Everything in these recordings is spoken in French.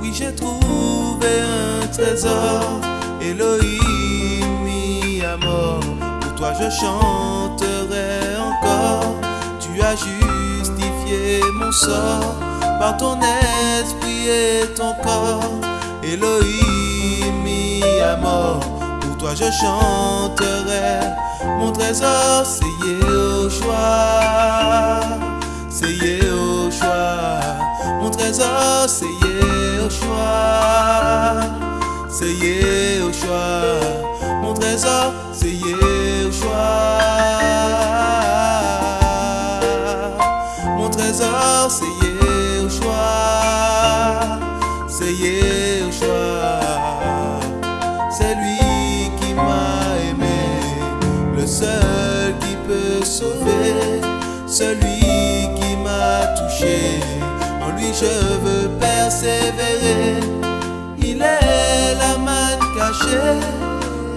Oui, j'ai trouvé un trésor, Elohim mis à mort. Pour toi, je chanterai encore. Tu as justifié mon sort par ton esprit et ton corps. Elohim mis à mort. Pour toi, je chanterai. Mon trésor, c'est Yehoshua. Mon trésor, c'est Yehoshua. C'est Yehoshua. Mon trésor, c'est Yehoshua. Mon trésor, c'est Yehoshua. C'est Yehoshua. C'est lui qui m'a aimé. Le seul qui peut sauver. Celui qui m'a touché. En lui je veux persévérer. Il est la manne cachée,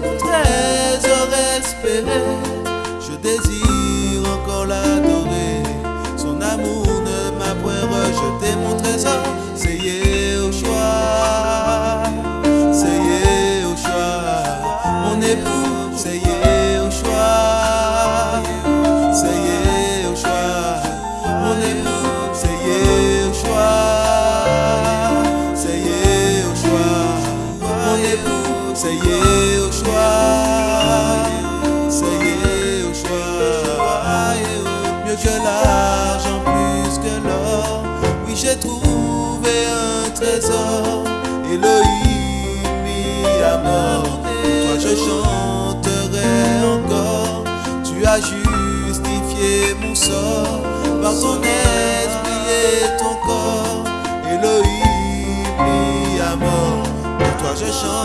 mon trésor espéré. Je désire encore l'adorer. Yehoshua. C'est Yehoshua. Mieux que l'argent, plus que l'or. Oui, j'ai trouvé un trésor. Elohim mis à mort. Toi, je chanterai encore. Tu as justifié mon sort par ton esprit et ton corps. Elohim mis à mort. Pour toi, je chanterai.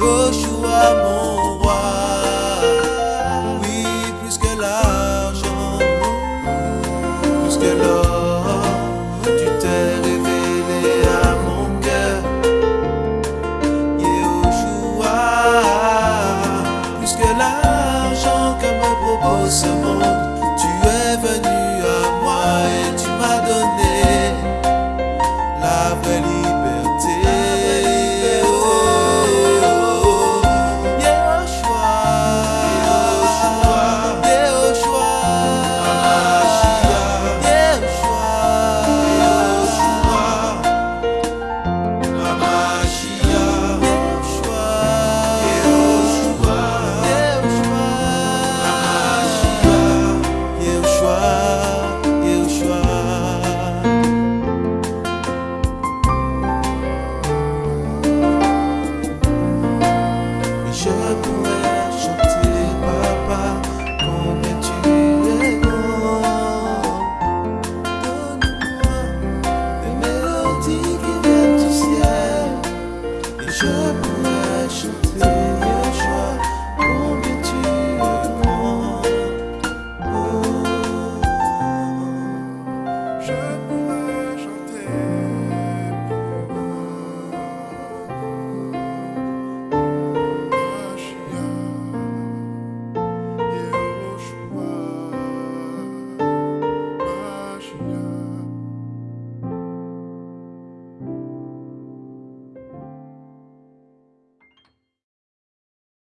Yehoshua, mon